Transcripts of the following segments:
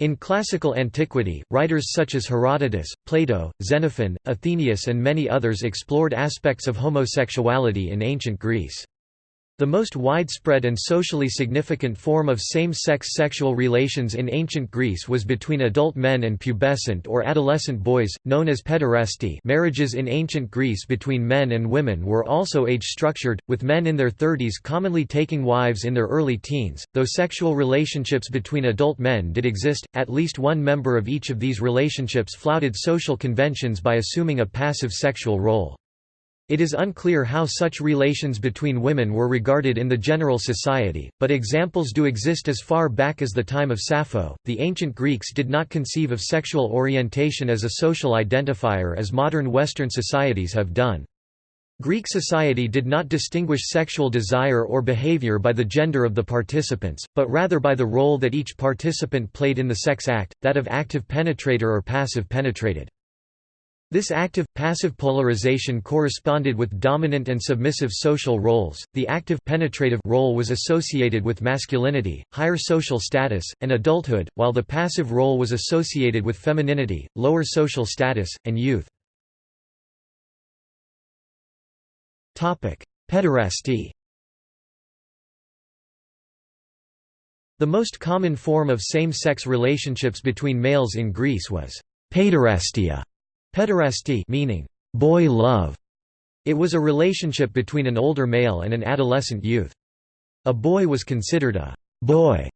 In classical antiquity, writers such as Herodotus, Plato, Xenophon, Athenaeus and many others explored aspects of homosexuality in ancient Greece. The most widespread and socially significant form of same-sex sexual relations in ancient Greece was between adult men and pubescent or adolescent boys, known as pederasty marriages in ancient Greece between men and women were also age-structured, with men in their thirties commonly taking wives in their early teens. Though sexual relationships between adult men did exist, at least one member of each of these relationships flouted social conventions by assuming a passive sexual role. It is unclear how such relations between women were regarded in the general society, but examples do exist as far back as the time of Sappho. The ancient Greeks did not conceive of sexual orientation as a social identifier as modern Western societies have done. Greek society did not distinguish sexual desire or behavior by the gender of the participants, but rather by the role that each participant played in the sex act, that of active penetrator or passive penetrated. This active-passive polarization corresponded with dominant and submissive social roles. The active penetrative role was associated with masculinity, higher social status, and adulthood, while the passive role was associated with femininity, lower social status, and youth. Topic: Pederasty. The most common form of same-sex relationships between males in Greece was paiderastia Pederasty meaning boy love. It was a relationship between an older male and an adolescent youth. A boy was considered a boy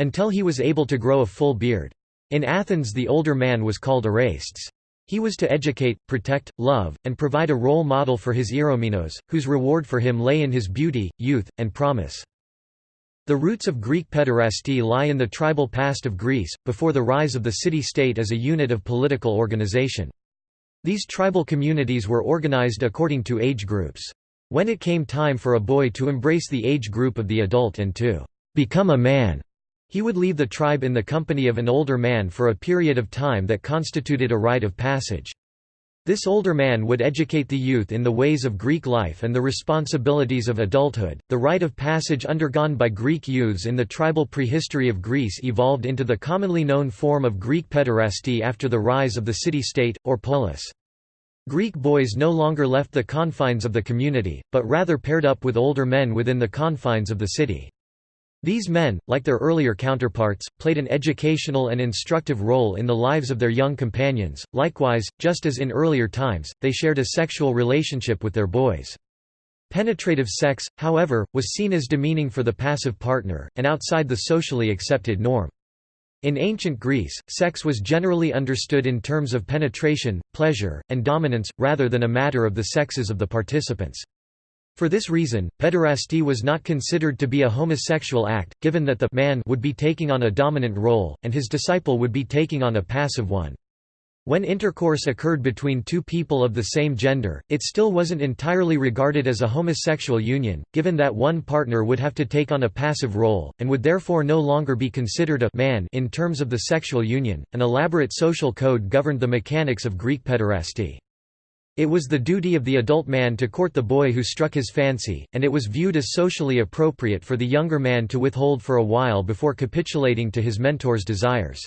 until he was able to grow a full beard. In Athens the older man was called Erastes. He was to educate, protect, love, and provide a role model for his Eromenos, whose reward for him lay in his beauty, youth, and promise. The roots of Greek pederasty lie in the tribal past of Greece, before the rise of the city-state as a unit of political organization. These tribal communities were organized according to age groups. When it came time for a boy to embrace the age group of the adult and to become a man, he would leave the tribe in the company of an older man for a period of time that constituted a rite of passage. This older man would educate the youth in the ways of Greek life and the responsibilities of adulthood. The rite of passage undergone by Greek youths in the tribal prehistory of Greece evolved into the commonly known form of Greek pederasty after the rise of the city-state, or polis. Greek boys no longer left the confines of the community, but rather paired up with older men within the confines of the city. These men, like their earlier counterparts, played an educational and instructive role in the lives of their young companions. Likewise, just as in earlier times, they shared a sexual relationship with their boys. Penetrative sex, however, was seen as demeaning for the passive partner, and outside the socially accepted norm. In ancient Greece, sex was generally understood in terms of penetration, pleasure, and dominance, rather than a matter of the sexes of the participants. For this reason, pederasty was not considered to be a homosexual act, given that the man would be taking on a dominant role, and his disciple would be taking on a passive one. When intercourse occurred between two people of the same gender, it still wasn't entirely regarded as a homosexual union, given that one partner would have to take on a passive role, and would therefore no longer be considered a man in terms of the sexual union. An elaborate social code governed the mechanics of Greek pederasty. It was the duty of the adult man to court the boy who struck his fancy, and it was viewed as socially appropriate for the younger man to withhold for a while before capitulating to his mentor's desires.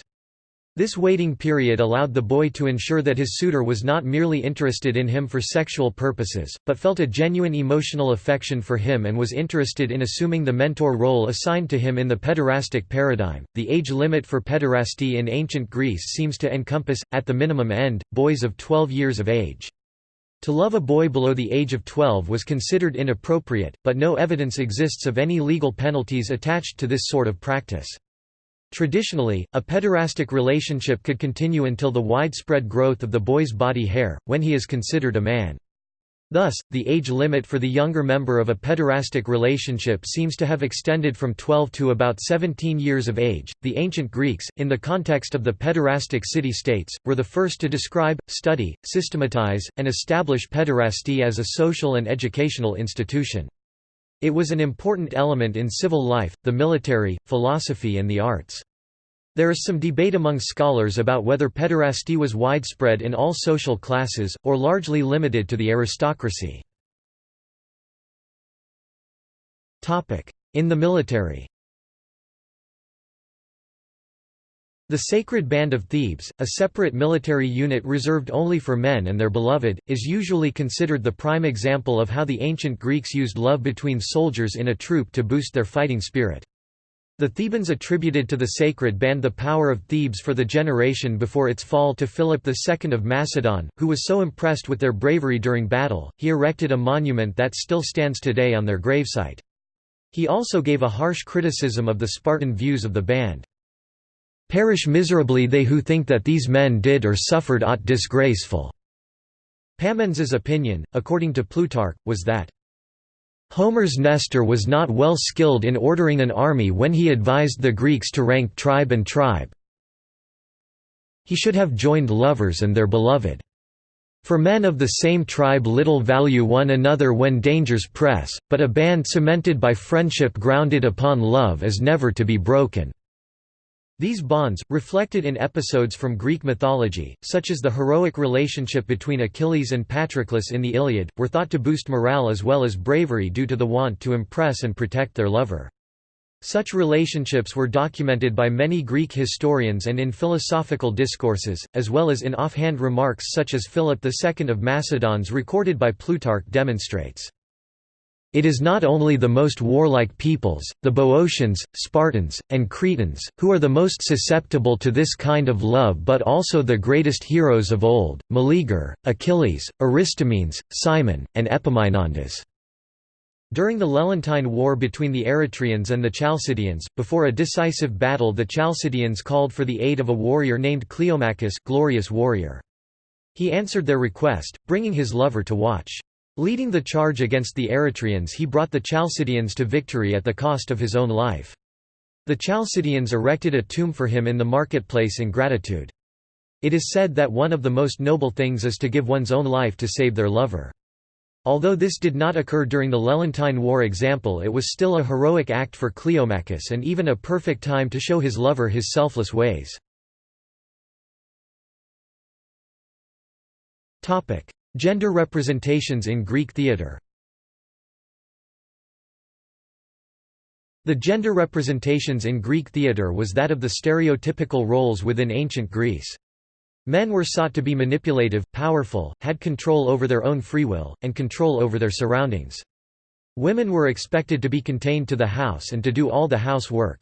This waiting period allowed the boy to ensure that his suitor was not merely interested in him for sexual purposes, but felt a genuine emotional affection for him and was interested in assuming the mentor role assigned to him in the pederastic paradigm. The age limit for pederasty in ancient Greece seems to encompass, at the minimum end, boys of 12 years of age. To love a boy below the age of 12 was considered inappropriate, but no evidence exists of any legal penalties attached to this sort of practice. Traditionally, a pederastic relationship could continue until the widespread growth of the boy's body hair, when he is considered a man. Thus, the age limit for the younger member of a pederastic relationship seems to have extended from 12 to about 17 years of age. The ancient Greeks, in the context of the pederastic city states, were the first to describe, study, systematize, and establish pederasty as a social and educational institution. It was an important element in civil life, the military, philosophy, and the arts. There is some debate among scholars about whether pederasty was widespread in all social classes, or largely limited to the aristocracy. In the military The Sacred Band of Thebes, a separate military unit reserved only for men and their beloved, is usually considered the prime example of how the ancient Greeks used love between soldiers in a troop to boost their fighting spirit. The Thebans attributed to the Sacred Band the power of Thebes for the generation before its fall to Philip II of Macedon, who was so impressed with their bravery during battle, he erected a monument that still stands today on their gravesite. He also gave a harsh criticism of the Spartan views of the band. Perish miserably they who think that these men did or suffered aught disgraceful." Pammenes's opinion, according to Plutarch, was that Homer's Nestor was not well skilled in ordering an army when he advised the Greeks to rank tribe and tribe. He should have joined lovers and their beloved. For men of the same tribe little value one another when dangers press, but a band cemented by friendship grounded upon love is never to be broken. These bonds, reflected in episodes from Greek mythology, such as the heroic relationship between Achilles and Patroclus in the Iliad, were thought to boost morale as well as bravery due to the want to impress and protect their lover. Such relationships were documented by many Greek historians and in philosophical discourses, as well as in offhand remarks such as Philip II of Macedon's recorded by Plutarch demonstrates. It is not only the most warlike peoples, the Boeotians, Spartans, and Cretans, who are the most susceptible to this kind of love but also the greatest heroes of old, Meleager, Achilles, Aristomenes, Cimon, and Epaminondas. During the Lelantine War between the Eretrians and the Chalcidians, before a decisive battle the Chalcidians called for the aid of a warrior named Cleomachus glorious warrior. He answered their request, bringing his lover to watch. Leading the charge against the Eretrians he brought the Chalcidians to victory at the cost of his own life. The Chalcidians erected a tomb for him in the marketplace in gratitude. It is said that one of the most noble things is to give one's own life to save their lover. Although this did not occur during the Lelantine War example it was still a heroic act for Cleomachus and even a perfect time to show his lover his selfless ways. Gender representations in Greek theatre The gender representations in Greek theatre was that of the stereotypical roles within ancient Greece. Men were sought to be manipulative, powerful, had control over their own free will, and control over their surroundings. Women were expected to be contained to the house and to do all the house work.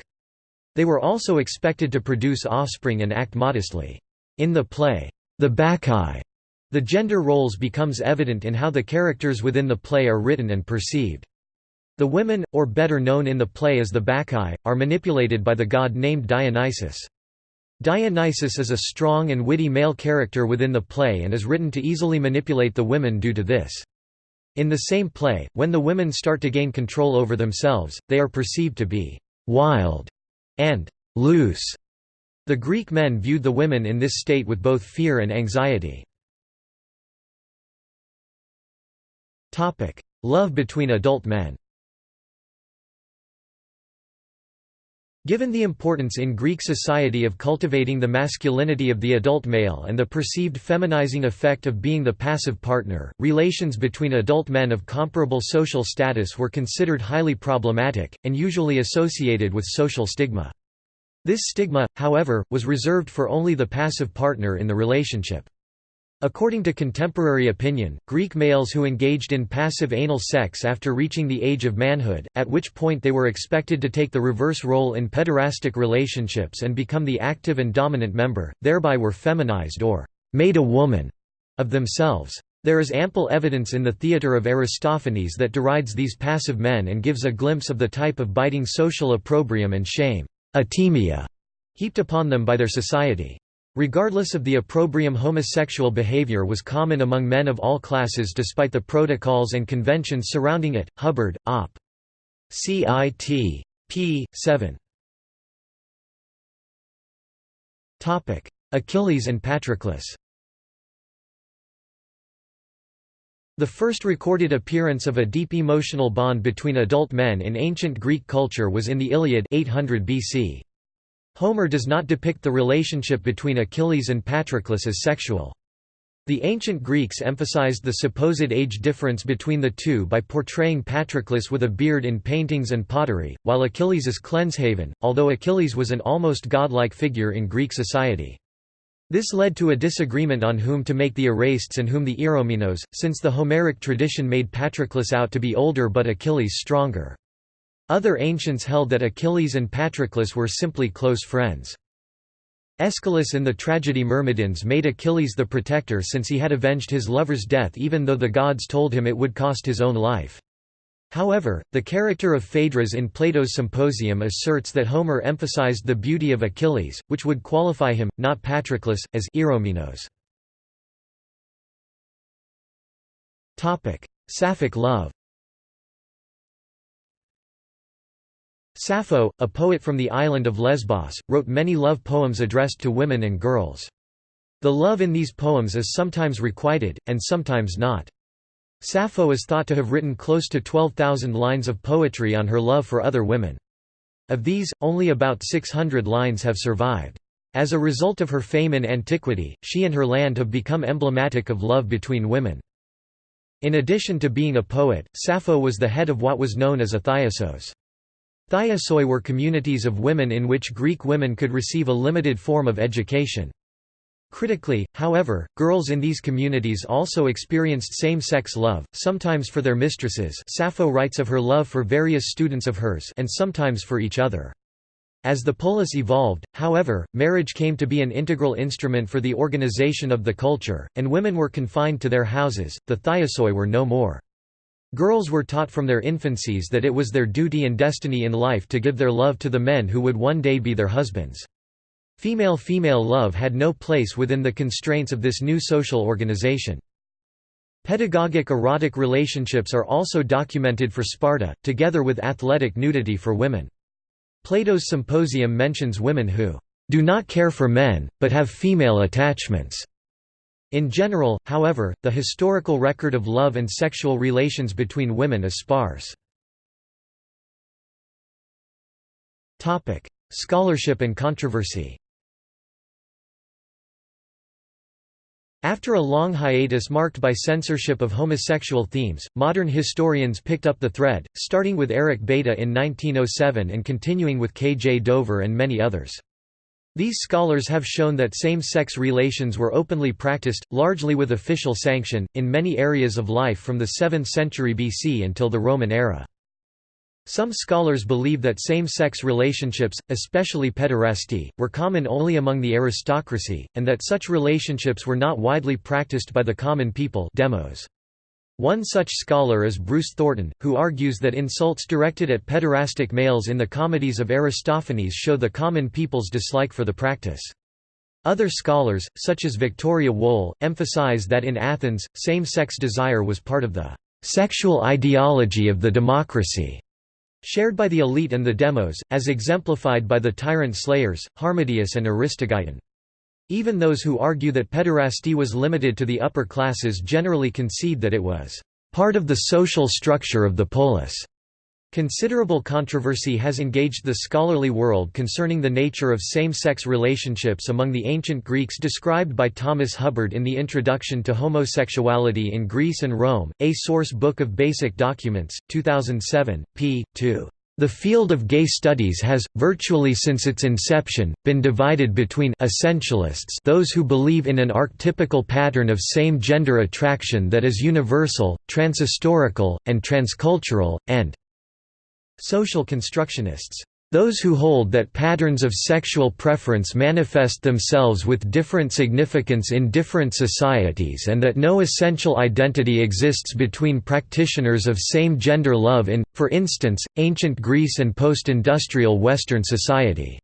They were also expected to produce offspring and act modestly. In the play, The Bacchae, the gender roles becomes evident in how the characters within the play are written and perceived. The women, or better known in the play as the Bacchae, are manipulated by the god named Dionysus. Dionysus is a strong and witty male character within the play and is written to easily manipulate the women due to this. In the same play, when the women start to gain control over themselves, they are perceived to be «wild» and «loose». The Greek men viewed the women in this state with both fear and anxiety. Love between adult men Given the importance in Greek society of cultivating the masculinity of the adult male and the perceived feminizing effect of being the passive partner, relations between adult men of comparable social status were considered highly problematic, and usually associated with social stigma. This stigma, however, was reserved for only the passive partner in the relationship. According to contemporary opinion, Greek males who engaged in passive anal sex after reaching the age of manhood, at which point they were expected to take the reverse role in pederastic relationships and become the active and dominant member, thereby were feminized or made a woman of themselves. There is ample evidence in the theatre of Aristophanes that derides these passive men and gives a glimpse of the type of biting social opprobrium and shame atimia, heaped upon them by their society. Regardless of the opprobrium homosexual behavior was common among men of all classes despite the protocols and conventions surrounding it. Hubbard, Op. CIT. p. 7. Achilles and Patroclus The first recorded appearance of a deep emotional bond between adult men in ancient Greek culture was in the Iliad 800 BC. Homer does not depict the relationship between Achilles and Patroclus as sexual. The ancient Greeks emphasized the supposed age difference between the two by portraying Patroclus with a beard in paintings and pottery, while Achilles is Cleanshaven, although Achilles was an almost godlike figure in Greek society. This led to a disagreement on whom to make the Erastes and whom the Eromenos, since the Homeric tradition made Patroclus out to be older but Achilles stronger. Other ancients held that Achilles and Patroclus were simply close friends. Aeschylus in the tragedy Myrmidons made Achilles the protector since he had avenged his lover's death even though the gods told him it would cost his own life. However, the character of Phaedrus in Plato's Symposium asserts that Homer emphasized the beauty of Achilles, which would qualify him, not Patroclus, as Eromenos. Sapphic love Sappho, a poet from the island of Lesbos, wrote many love poems addressed to women and girls. The love in these poems is sometimes requited, and sometimes not. Sappho is thought to have written close to 12,000 lines of poetry on her love for other women. Of these, only about 600 lines have survived. As a result of her fame in antiquity, she and her land have become emblematic of love between women. In addition to being a poet, Sappho was the head of what was known as a thiasos. Thiasoi were communities of women in which Greek women could receive a limited form of education. Critically, however, girls in these communities also experienced same-sex love, sometimes for their mistresses Sappho writes of her love for various students of hers and sometimes for each other. As the polis evolved, however, marriage came to be an integral instrument for the organization of the culture, and women were confined to their houses, the thiasoi were no more. Girls were taught from their infancies that it was their duty and destiny in life to give their love to the men who would one day be their husbands. Female-female love had no place within the constraints of this new social organization. Pedagogic erotic relationships are also documented for Sparta, together with athletic nudity for women. Plato's Symposium mentions women who do not care for men, but have female attachments. In general, however, the historical record of love and sexual relations between women is sparse. Scholarship and controversy After a long hiatus marked by censorship of homosexual themes, modern historians picked up the thread, starting with Eric Bethe in 1907 and continuing with K. J. Dover and many others. These scholars have shown that same-sex relations were openly practiced, largely with official sanction, in many areas of life from the 7th century BC until the Roman era. Some scholars believe that same-sex relationships, especially pederasty, were common only among the aristocracy, and that such relationships were not widely practiced by the common people demos. One such scholar is Bruce Thornton, who argues that insults directed at pederastic males in the comedies of Aristophanes show the common people's dislike for the practice. Other scholars, such as Victoria Wohl, emphasize that in Athens, same-sex desire was part of the sexual ideology of the democracy. Shared by the elite and the demos, as exemplified by the tyrant slayers, Harmodius and Aristogeiton. Even those who argue that pederasty was limited to the upper classes generally concede that it was part of the social structure of the polis. Considerable controversy has engaged the scholarly world concerning the nature of same-sex relationships among the ancient Greeks described by Thomas Hubbard in the Introduction to Homosexuality in Greece and Rome, A Source Book of Basic Documents, 2007, p. 2. The field of gay studies has, virtually since its inception, been divided between essentialists those who believe in an archetypical pattern of same-gender attraction that is universal, transhistorical, and transcultural, and Social constructionists. Those who hold that patterns of sexual preference manifest themselves with different significance in different societies and that no essential identity exists between practitioners of same-gender love in, for instance, ancient Greece and post-industrial Western society.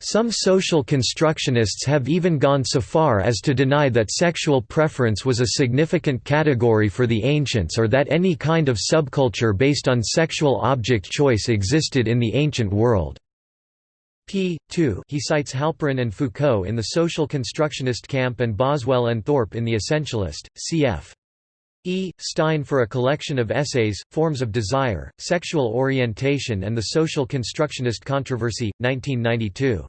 Some social constructionists have even gone so far as to deny that sexual preference was a significant category for the ancients or that any kind of subculture based on sexual object choice existed in the ancient world. p. 2 he cites Halperin and Foucault in the social constructionist camp and Boswell and Thorp in the essentialist, cf. E. Stein for a collection of essays, Forms of Desire, Sexual Orientation and the Social Constructionist Controversy, 1992.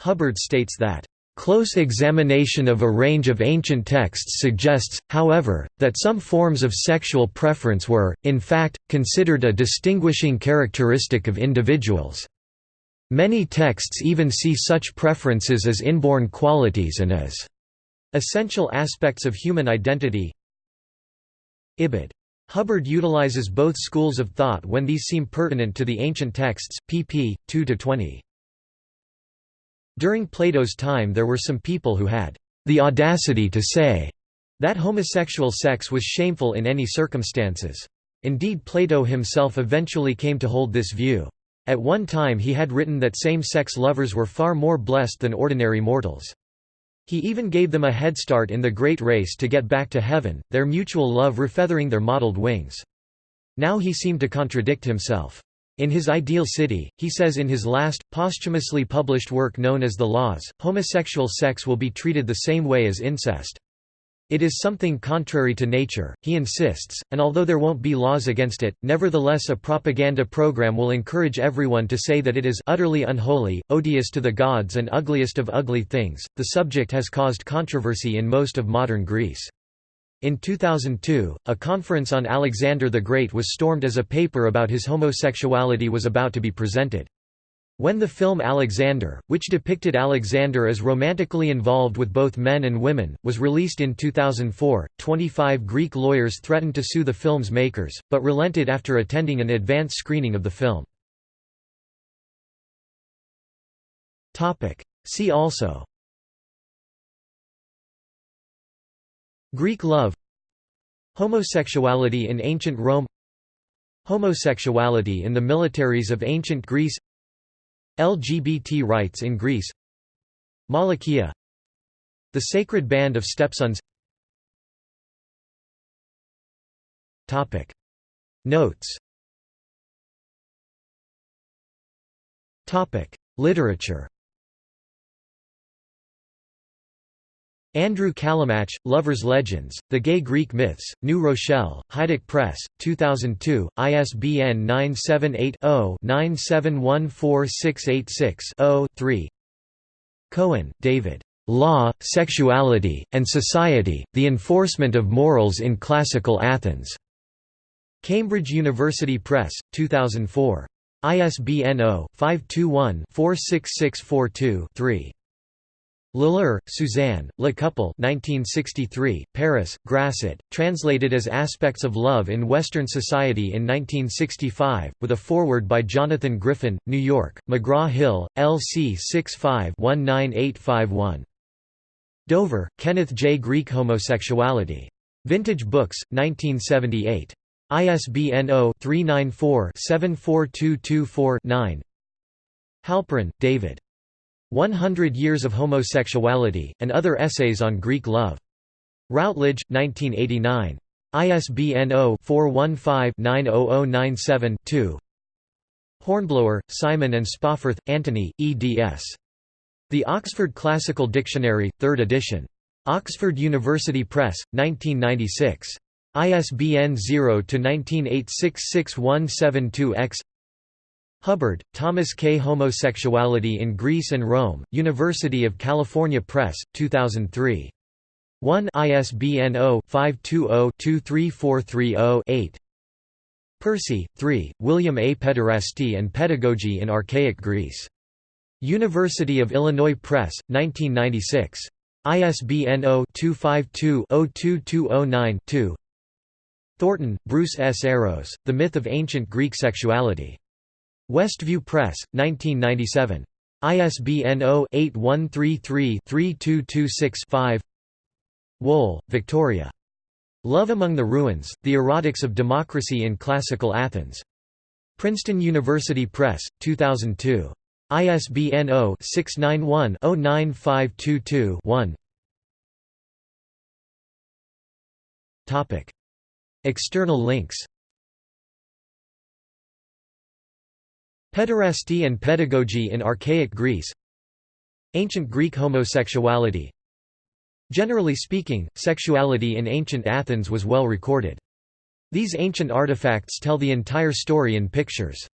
Hubbard states that Close examination of a range of ancient texts suggests, however, that some forms of sexual preference were, in fact, considered a distinguishing characteristic of individuals. Many texts even see such preferences as inborn qualities and as essential aspects of human identity. Ibid. Hubbard utilizes both schools of thought when these seem pertinent to the ancient texts, pp. 2–20. During Plato's time there were some people who had the audacity to say that homosexual sex was shameful in any circumstances. Indeed Plato himself eventually came to hold this view. At one time he had written that same-sex lovers were far more blessed than ordinary mortals. He even gave them a head start in the great race to get back to heaven, their mutual love refeathering their mottled wings. Now he seemed to contradict himself. In his ideal city, he says in his last, posthumously published work known as The Laws, homosexual sex will be treated the same way as incest. It is something contrary to nature, he insists, and although there won't be laws against it, nevertheless a propaganda program will encourage everyone to say that it is utterly unholy, odious to the gods and ugliest of ugly things. The subject has caused controversy in most of modern Greece. In 2002, a conference on Alexander the Great was stormed as a paper about his homosexuality was about to be presented. When the film Alexander, which depicted Alexander as romantically involved with both men and women, was released in 2004, 25 Greek lawyers threatened to sue the film's makers, but relented after attending an advance screening of the film. See also. Greek love. Homosexuality in ancient Rome. Homosexuality in the militaries of ancient Greece LGBT rights in Greece. Malakia The Sacred Band of Stepsons. Notes. Literature Andrew Calimach, Lovers Legends, The Gay Greek Myths, New Rochelle, Haiduk Press, 2002, ISBN 978-0-9714686-0, 3 David. Law, Sexuality, and Society, The Enforcement of Morals in Classical Athens. Cambridge University Press, 2004. ISBN 0-521-46642-3. Lilar, Suzanne, Le Couple 1963, Paris, Grasset, translated as Aspects of Love in Western Society in 1965, with a foreword by Jonathan Griffin, New York, McGraw-Hill, LC 65-19851. Dover, Kenneth J. Greek Homosexuality. Vintage Books, 1978. ISBN 0-394-74224-9 Halperin, David. 100 Years of Homosexuality, and Other Essays on Greek Love. Routledge, 1989. ISBN 0-415-90097-2 Hornblower, Simon and Spawforth, Anthony, eds. The Oxford Classical Dictionary, 3rd edition. Oxford University Press, 1996. ISBN 0-19866172-X Hubbard, Thomas K. Homosexuality in Greece and Rome, University of California Press, 2003. 1 ISBN 0-520-23430-8 Percy, 3, William A. Pederasty and Pedagogy in Archaic Greece. University of Illinois Press, 1996. ISBN 0-252-02209-2 Thornton, Bruce S. Eros, The Myth of Ancient Greek Sexuality. Westview Press, 1997. ISBN 0-8133-3226-5 Wohl, Victoria. Love Among the Ruins, The Erotics of Democracy in Classical Athens. Princeton University Press, 2002. ISBN 0-691-09522-1 External links Pederasty and pedagogy in archaic Greece Ancient Greek homosexuality Generally speaking, sexuality in ancient Athens was well recorded. These ancient artifacts tell the entire story in pictures.